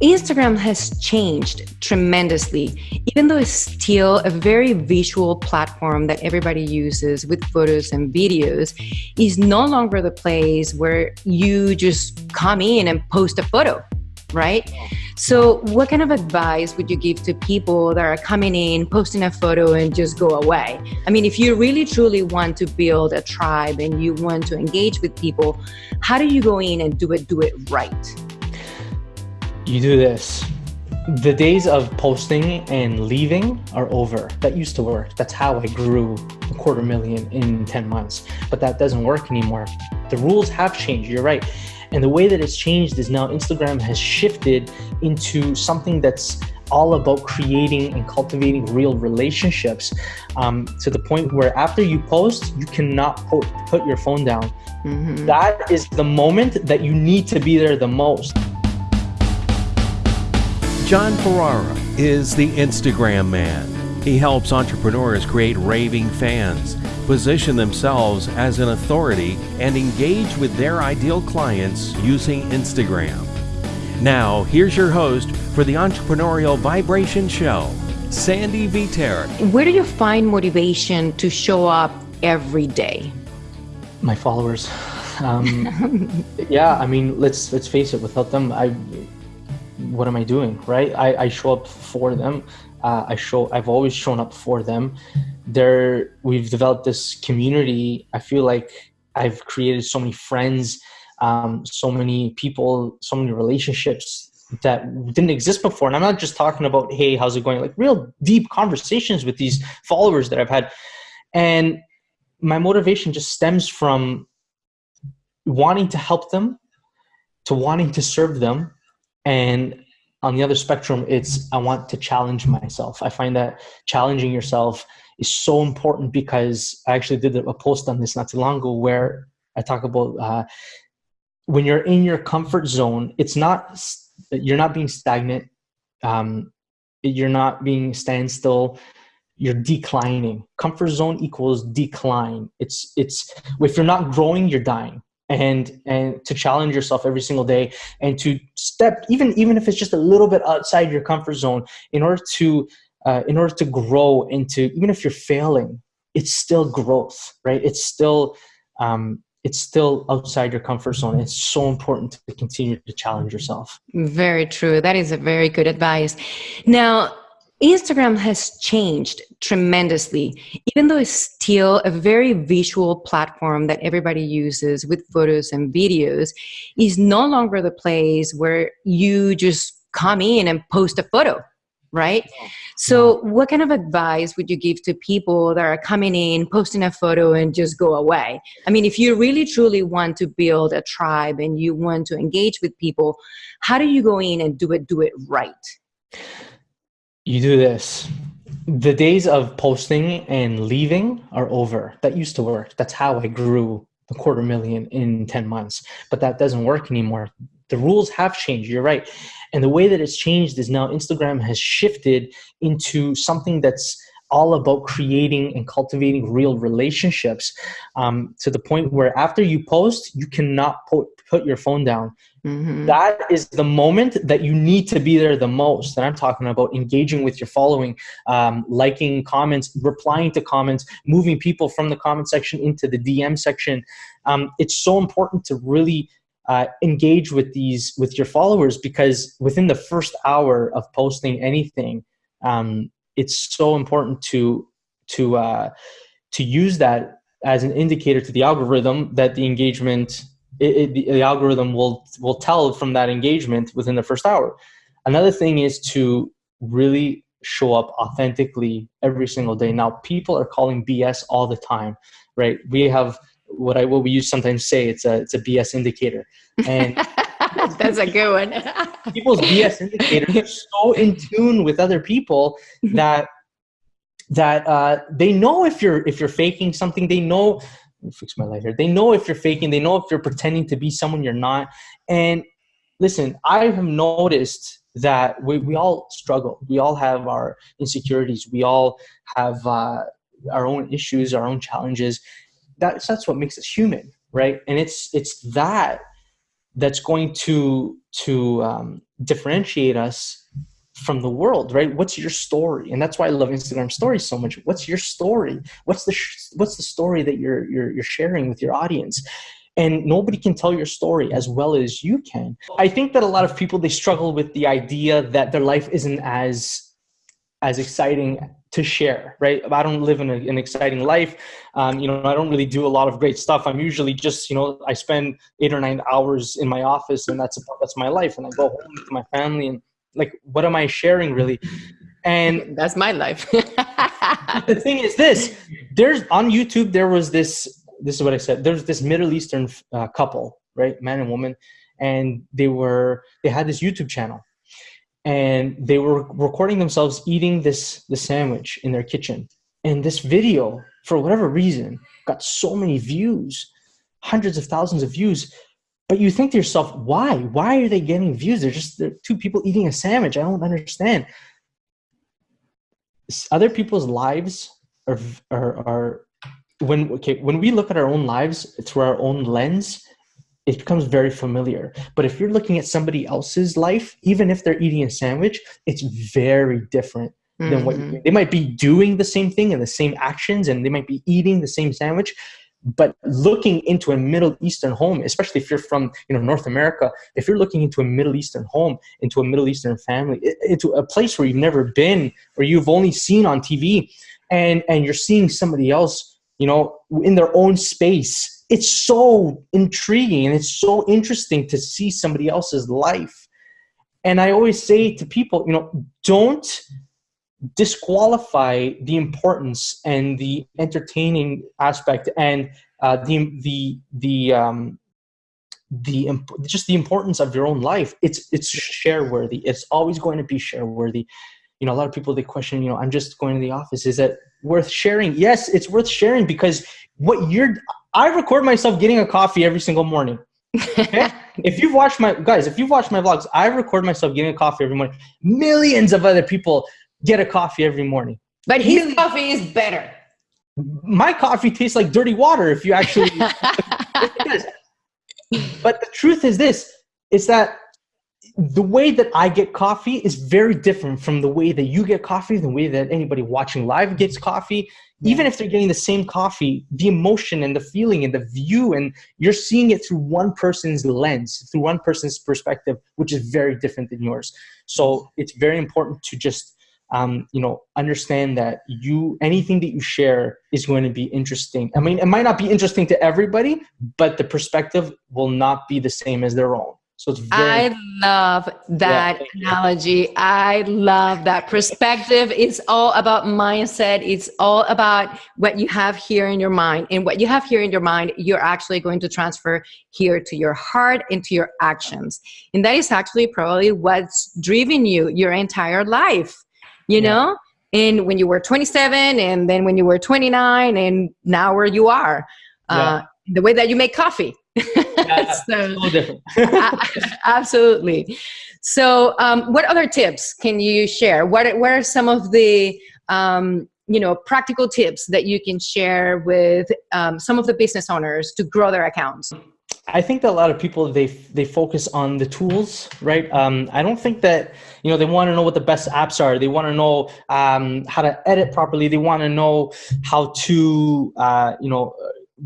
Instagram has changed tremendously, even though it's still a very visual platform that everybody uses with photos and videos, is no longer the place where you just come in and post a photo, right? So, what kind of advice would you give to people that are coming in, posting a photo, and just go away? I mean, if you really truly want to build a tribe and you want to engage with people, how do you go in and do it, do it right? You do this. The days of posting and leaving are over. That used to work. That's how I grew a quarter million in 10 months. But that doesn't work anymore. The rules have changed. You're right. And the way that it's changed is now Instagram has shifted into something that's all about creating and cultivating real relationships um, to the point where after you post, you cannot put, put your phone down. Mm -hmm. That is the moment that you need to be there the most. John Ferrara is the Instagram man. He helps entrepreneurs create raving fans, position themselves as an authority, and engage with their ideal clients using Instagram. Now, here's your host for the Entrepreneurial Vibration Show, Sandy Viter. Where do you find motivation to show up every day? My followers. Um, yeah, I mean, let's let's face it. Without them, I what am I doing, right? I, I show up for them. Uh, I show, I've always shown up for them. There, we've developed this community. I feel like I've created so many friends, um, so many people, so many relationships that didn't exist before. And I'm not just talking about, hey, how's it going? Like real deep conversations with these followers that I've had. And my motivation just stems from wanting to help them, to wanting to serve them, and on the other spectrum, it's I want to challenge myself. I find that challenging yourself is so important because I actually did a post on this not too long ago where I talk about uh, when you're in your comfort zone, it's not you're not being stagnant, um, you're not being standstill, you're declining. Comfort zone equals decline. It's it's if you're not growing, you're dying and and to challenge yourself every single day and to step even even if it's just a little bit outside your comfort zone in order to uh, in order to grow into even if you're failing it's still growth right? It's still um, it's still outside your comfort zone. It's so important to continue to challenge yourself. Very true. That is a very good advice. Now Instagram has changed tremendously, even though it's still a very visual platform that everybody uses with photos and videos, is no longer the place where you just come in and post a photo, right? So what kind of advice would you give to people that are coming in, posting a photo and just go away? I mean, if you really truly want to build a tribe and you want to engage with people, how do you go in and do it, do it right? You do this. The days of posting and leaving are over. That used to work. That's how I grew a quarter million in 10 months. But that doesn't work anymore. The rules have changed. You're right. And the way that it's changed is now Instagram has shifted into something that's all about creating and cultivating real relationships um, to the point where after you post, you cannot put, put your phone down. Mm -hmm. that is the moment that you need to be there the most. And I'm talking about engaging with your following, um, liking comments, replying to comments, moving people from the comment section into the DM section. Um, it's so important to really uh, engage with these with your followers because within the first hour of posting anything, um, it's so important to to uh, to use that as an indicator to the algorithm that the engagement it, it, the, the algorithm will will tell from that engagement within the first hour. Another thing is to really show up authentically every single day. Now, people are calling BS all the time, right? We have what I what we use sometimes say it's a it's a BS indicator, and that's a good one. people's BS indicators are so in tune with other people that that uh, they know if you're if you're faking something. They know. fix my light here. They know if you're faking. They know if you're pretending to be someone you're not. And listen, I have noticed that we, we all struggle. We all have our insecurities. We all have uh, our own issues, our own challenges. That's that's what makes us human, right? And it's it's that that's going to to um, differentiate us from the world right? What's your story? And that's why i love instagram stories so much. What's your story? What's the what's the story that you're, you're you're sharing with your audience? And nobody can tell your story as well as you can. I think that a lot of people they struggle with the idea that their life isn't as as exciting to share right? I don't live in a, an exciting life. Um, you know i don't really do a lot of great stuff. I'm usually just you know i spend eight or nine hours in my office and that's about, that's my life. And i go home to my family and like what am i sharing really? And that's my life. The thing is this there's on youtube there was this this is what i said there's this middle eastern uh, couple right? Man and woman. And they were they had this youtube channel and they were recording themselves eating this the sandwich in their kitchen and this video for whatever reason got so many views hundreds of thousands of views but you think to yourself, why? Why are they getting views? They're just they're two people eating a sandwich. I don't understand. Other people's lives are, are, are when okay when we look at our own lives through our own lens, it becomes very familiar. But if you're looking at somebody else's life, even if they're eating a sandwich, it's very different than mm -hmm. what mm-hmm. they might be doing the same thing and the same actions, and they might be eating the same sandwich, but looking into a middle eastern home especially if you're from you know north america if you're looking into a middle eastern home into a middle eastern family into a place where you've never been or you've only seen on tv and and you're seeing somebody else you know in their own space it's so intriguing and it's so interesting to see somebody else's life and i always say to people you know don't disqualify the importance and the entertaining aspect and uh, the the the um, the just the importance of your own life. It's it's share worthy. It's always going to be share worthy. You know, a lot of people they question. You know, I'm just going to the office. Is it worth sharing? Yes, it's worth sharing because what you're. I record myself getting a coffee every single morning. Okay? if you've watched my guys, if you've watched my vlogs, I record myself getting a coffee every morning. Millions of other people get a coffee every morning. But his really, coffee is better. My coffee tastes like dirty water if you actually But the truth is this, is that the way that I get coffee is very different from the way that you get coffee, the way that anybody watching live gets coffee. Even if they're getting the same coffee, the emotion and the feeling and the view, and you're seeing it through one person's lens, through one person's perspective, which is very different than yours. So it's very important to just um, you know, understand that you anything that you share is going to be interesting. I mean, it might not be interesting to everybody, but the perspective will not be the same as their own. So it's very. I love that yeah, analogy. I love that perspective. It's all about mindset. It's all about what you have here in your mind, and what you have here in your mind, you're actually going to transfer here to your heart, into your actions, and that is actually probably what's driven you your entire life you yeah. know and when you were 27 and then when you were 29 and now where you are uh, the way that you make coffee yeah, so, different. absolutely so um, what other tips can you share what, what are some of the um, you know practical tips that you can share with um, some of the business owners to grow their accounts I think that a lot of people they they focus on the tools, right? Um, I don't think that you know they want to know what the best apps are. They want to know um, how to edit properly. They want to know how to uh, you know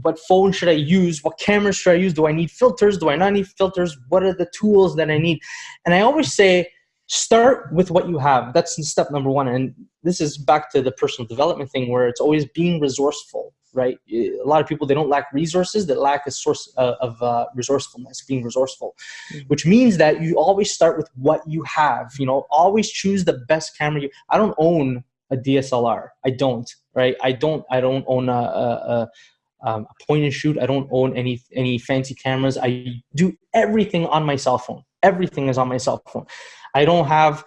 what phone should I use? What camera should I use? Do I need filters? Do I not need filters? What are the tools that I need? And I always say start with what you have. That's step number one. And this is back to the personal development thing where it's always being resourceful right? A lot of people, they don't lack resources, they lack a source uh, of uh, resourcefulness, being resourceful, mm-hmm. which means that you always start with what you have, you know, always choose the best camera. You, I don't own a DSLR. I don't, right? I don't, I don't own a, a, a, um, point and shoot. I don't own any, any fancy cameras. I do everything on my cell phone. Everything is on my cell phone. I don't have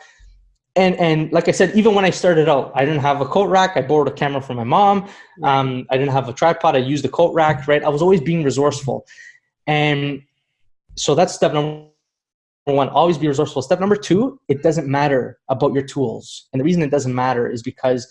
and and like I said, even when I started out, I didn't have a coat rack. I borrowed a camera from my mom. Um, I didn't have a tripod. I used the coat rack. Right. I was always being resourceful, and so that's step number one. Always be resourceful. Step number two: it doesn't matter about your tools, and the reason it doesn't matter is because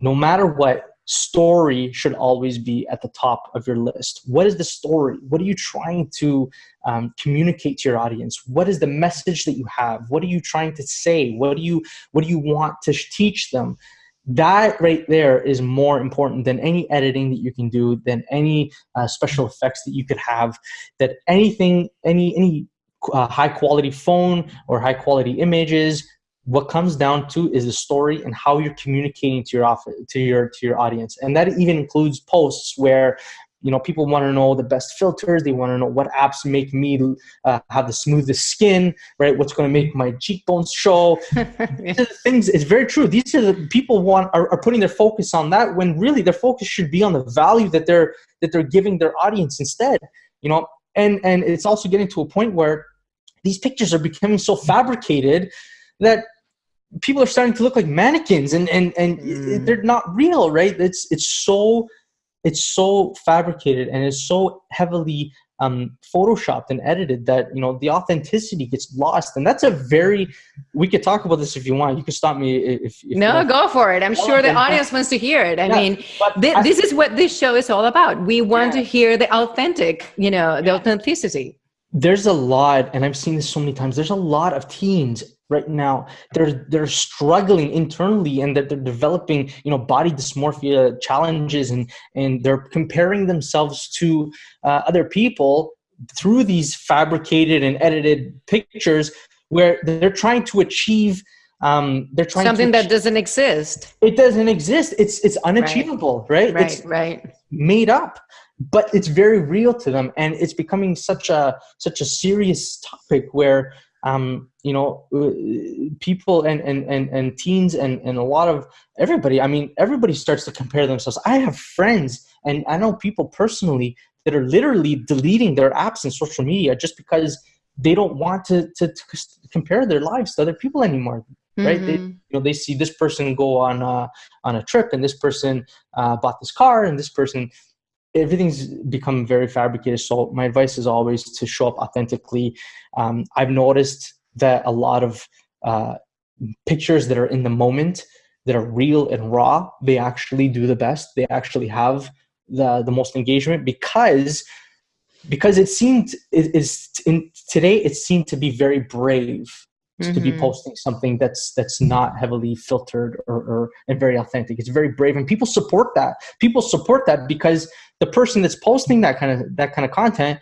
no matter what, story should always be at the top of your list. What is the story? What are you trying to um, communicate to your audience? What is the message that you have? What are you trying to say? What do you what do you want to teach them? That right there is more important than any editing that you can do, than any uh, special effects that you could have, that anything, any any uh, high quality phone or high quality images what comes down to is the story and how you're communicating to your office, to your to your audience. And that even includes posts where you know people want to know the best filters they want to know what apps make me uh, have the smoothest skin right? What's going to make my cheekbones show? These are the things it's very true. These are the people want are, are putting their focus on that when really their focus should be on the value that they're that they're giving their audience instead you know? And and it's also getting to a point where these pictures are becoming so fabricated that people are starting to look like mannequins and and and mm. they're not real right? It's it's so it's so fabricated and it's so heavily um, photoshopped and edited that you know the authenticity gets lost. And that's a very we could talk about this if you want. You can stop me if, if no go for it. I'm sure the audience wants to hear it. I yeah, mean th I, this is what this show is all about. We want yeah. to hear the authentic you know the authenticity. There's a lot and i've seen this so many times there's a lot of teens right now. They're they're struggling internally and that they're developing you know body dysmorphia challenges and and they're comparing themselves to uh, other people through these fabricated and edited pictures where they're trying to achieve um, they're trying something that doesn't exist. it doesn't exist. It's it's unachievable right? Right it's right. made up but it's very real to them and it's becoming such a such a serious topic where um, you know, uh, people and, and, and, and teens and, and a lot of everybody, I mean, everybody starts to compare themselves. I have friends and I know people personally that are literally deleting their apps and social media just because they don't want to, to, to compare their lives to other people anymore. Right? Mm -hmm. They, mm-hmm. you know, they see this person go on uh, on a trip and this person uh, bought this car and this person everything's become very fabricated. So my advice is always to show up authentically. Um, I've noticed that a lot of uh, pictures that are in the moment, that are real and raw, they actually do the best. They actually have the the most engagement because because it seemed it is in today it seemed to be very brave mm-hmm. to be mm-hmm. posting something that's that's not heavily filtered or, or and very authentic. It's very brave, and people support that. People support that because the person that's posting that kind of that kind of content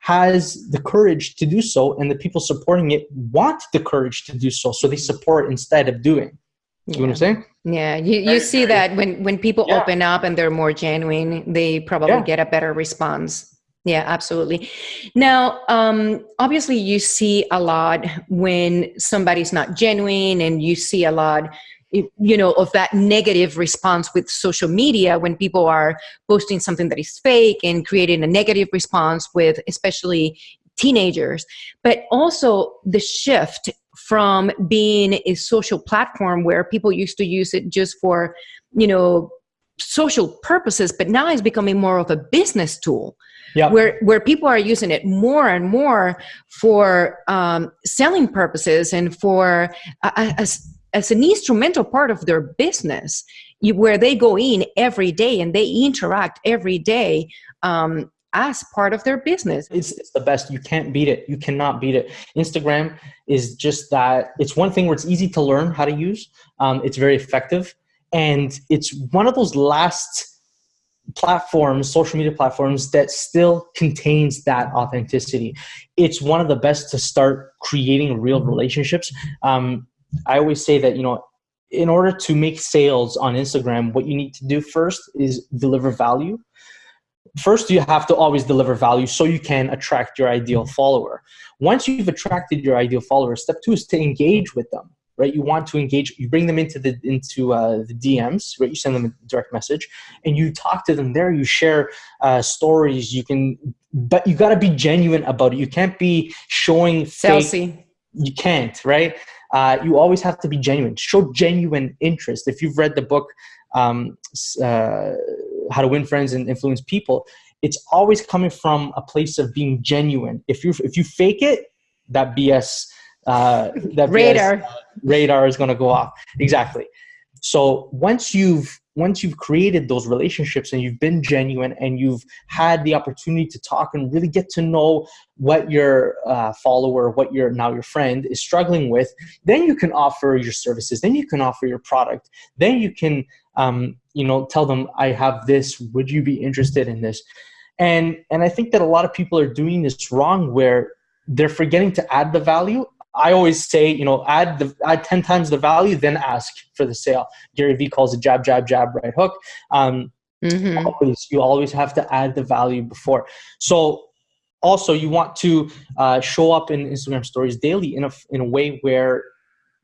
has the courage to do so, and the people supporting it want the courage to do so. So they support instead of doing. You yeah. know what I'm saying? Yeah, you, you see that when, when people yeah. open up and they're more genuine, they probably yeah. get a better response. Yeah, absolutely. Now, um, obviously, you see a lot when somebody's not genuine, and you see a lot, you know, of that negative response with social media when people are posting something that is fake and creating a negative response with, especially teenagers. But also the shift from being a social platform where people used to use it just for, you know, social purposes, but now it's becoming more of a business tool yeah. where where people are using it more and more for um, selling purposes and for uh, as as an instrumental part of their business, you, where they go in every day and they interact every day. Um, as part of their business. It's, it's, the best. You can't beat it. You cannot beat it. Instagram is just that. It's one thing where it's easy to learn how to use. Um, it's very effective. And it's one of those last platforms, social media platforms that still contains that authenticity. It's one of the best to start creating real mm-hmm. relationships. Um, I always say that, you know, in order to make sales on Instagram, what you need to do first is deliver value. First, you have to always deliver value so you can attract your ideal follower. Once you've attracted your ideal follower, step two is to engage with them right? You want to engage, you bring them into the into uh, the DMs, right? You send them a direct message, and you talk to them there. You share uh, stories. You can, but you got to be genuine about it. You can't be showing Salesy. You can't, right? Uh, you always have to be genuine. Show genuine interest. If you've read the book um, uh, "How to Win Friends and Influence People," it's always coming from a place of being genuine. If you if you fake it, that BS uh, that radar radar is going to go off exactly so once you've once you've created those relationships and you've been genuine and you've had the opportunity to talk and really get to know what your uh, follower, what your now your friend is struggling with, then you can offer your services. Then you can offer your product. Then you can, um, you know, tell them, "I have this. Would you be interested in this?" And and I think that a lot of people are doing this wrong, where they're forgetting to add the value I always say, you know, add the add ten times the value, then ask for the sale. Gary Vee calls it jab, jab, jab, right hook. Um, mm-hmm. Always, you always have to add the value before. So, also, you want to uh, show up in Instagram stories daily in a in a way where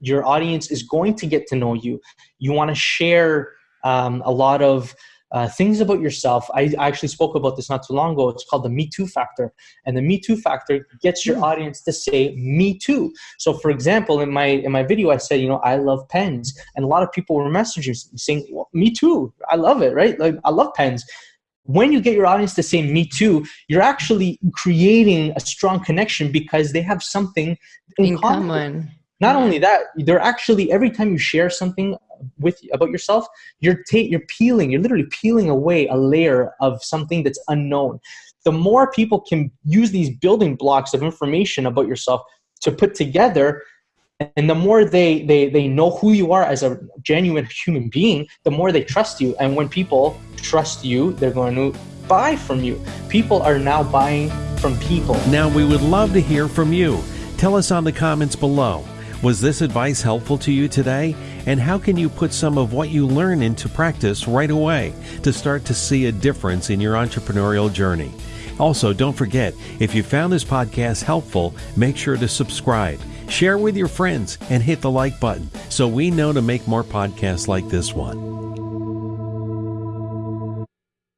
your audience is going to get to know you. You want to share um, a lot of uh, things about yourself. I, actually spoke about this not too long ago. It's called the Me Too factor. And the Me Too factor gets your mm. audience to say Me Too. So for example, in my in my video, I said, you know, I love pens. And a lot of people were messaging saying, well, Me Too. I love it, right? Like I love pens. When you get your audience to say Me Too, you're actually creating a strong connection because they have something in, in common. common. Not only that, they're actually every time you share something with about yourself, you're you're peeling, you're literally peeling away a layer of something that's unknown. The more people can use these building blocks of information about yourself to put together, and the more they they they know who you are as a genuine human being, the more they trust you. And when people trust you, they're going to buy from you. People are now buying from people. Now we would love to hear from you. Tell us on the comments below. Was this advice helpful to you today? And how can you put some of what you learn into practice right away to start to see a difference in your entrepreneurial journey? Also, don't forget, if you found this podcast helpful, make sure to subscribe, share with your friends, and hit the like button so we know to make more podcasts like this one.